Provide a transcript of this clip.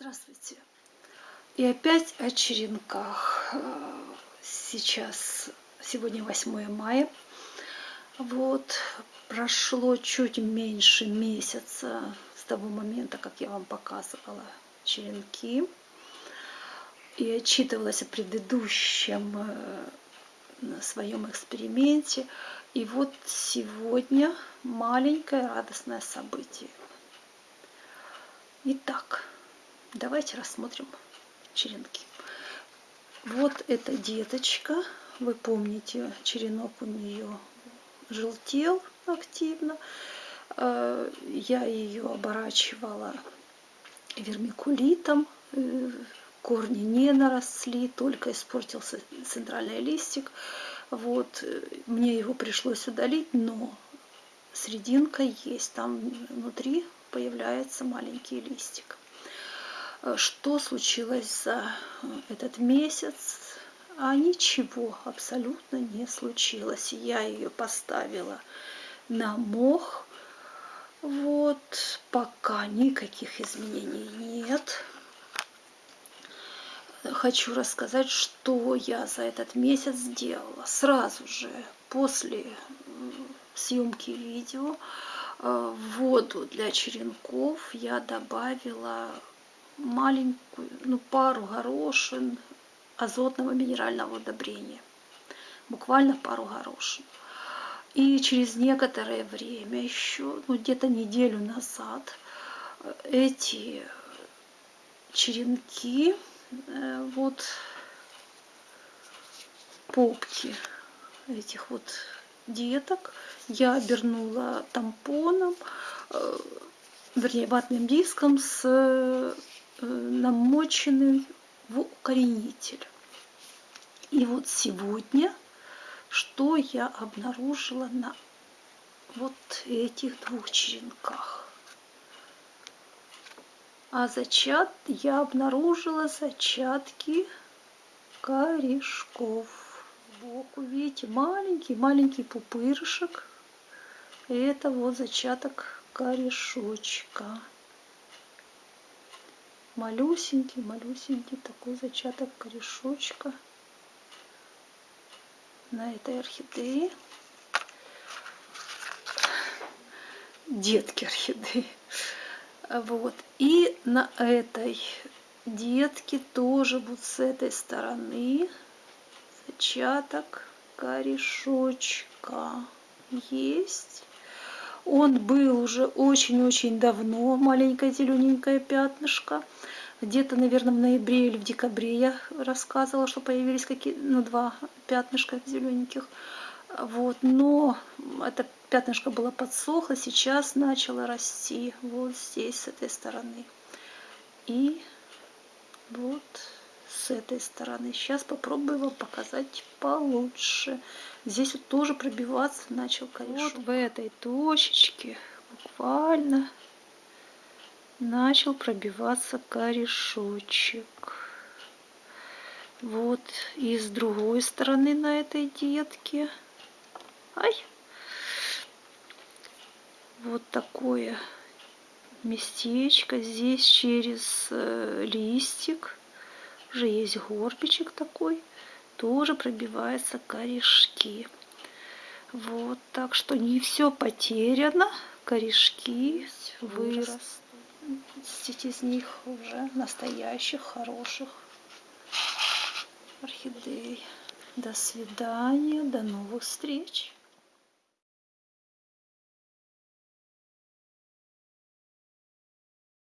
Здравствуйте. И опять о черенках. Сейчас, сегодня 8 мая. Вот, прошло чуть меньше месяца с того момента, как я вам показывала черенки. И отчитывалась о предыдущем э, своем эксперименте. И вот сегодня маленькое радостное событие. Итак, Давайте рассмотрим черенки. Вот эта деточка. Вы помните, черенок у нее желтел активно. Э, я ее оборачивала вермикулитом. Э, корни не наросли, только испортился центральный листик. Вот, э, мне его пришлось удалить, но срединка есть. Там внутри появляется маленький листик. Э, что случилось за э, этот месяц. А ничего абсолютно не случилось. Я ее поставила на мох. Вот, пока никаких изменений нет. Хочу рассказать, что я за этот месяц сделала. Сразу же после съемки видео э, в воду для черенков я добавила маленькую, ну, пару горошин азотного минерального удобрения. Буквально пару горошин. И через некоторое время еще, ну где-то неделю назад, эти черенки, э, вот попки этих вот деток я обернула тампоном, э, вернее ватным диском с намоченный в укоренитель. И вот сегодня, что я обнаружила на вот этих двух черенках. А зачат я обнаружила зачатки корешков. Сбоку, видите, маленький-маленький пупырышек. Это вот зачаток корешочка малюсенький, малюсенький такой зачаток корешочка на этой орхидее. Детки орхидеи. Вот. И на этой детке тоже вот с этой стороны зачаток корешочка есть. Он был уже очень-очень давно, маленькое зелененькое пятнышко. Где-то, наверное, в ноябре или в декабре я рассказывала, что появились какие ну, два пятнышка зелененьких. Вот, но это пятнышко было подсохло, сейчас начало расти вот здесь, с этой стороны. И вот с этой стороны. Сейчас попробую вам показать получше. Здесь вот тоже пробиваться начал корешок. Вот в этой точечке буквально начал пробиваться корешочек. Вот и с другой стороны на этой детке. Ай! Вот такое местечко. Здесь через э, листик уже есть горбичек такой. Тоже пробиваются корешки. Вот, так что не все потеряно. Корешки вырастут. 10 из них уже настоящих, хороших орхидей. До свидания, до новых встреч.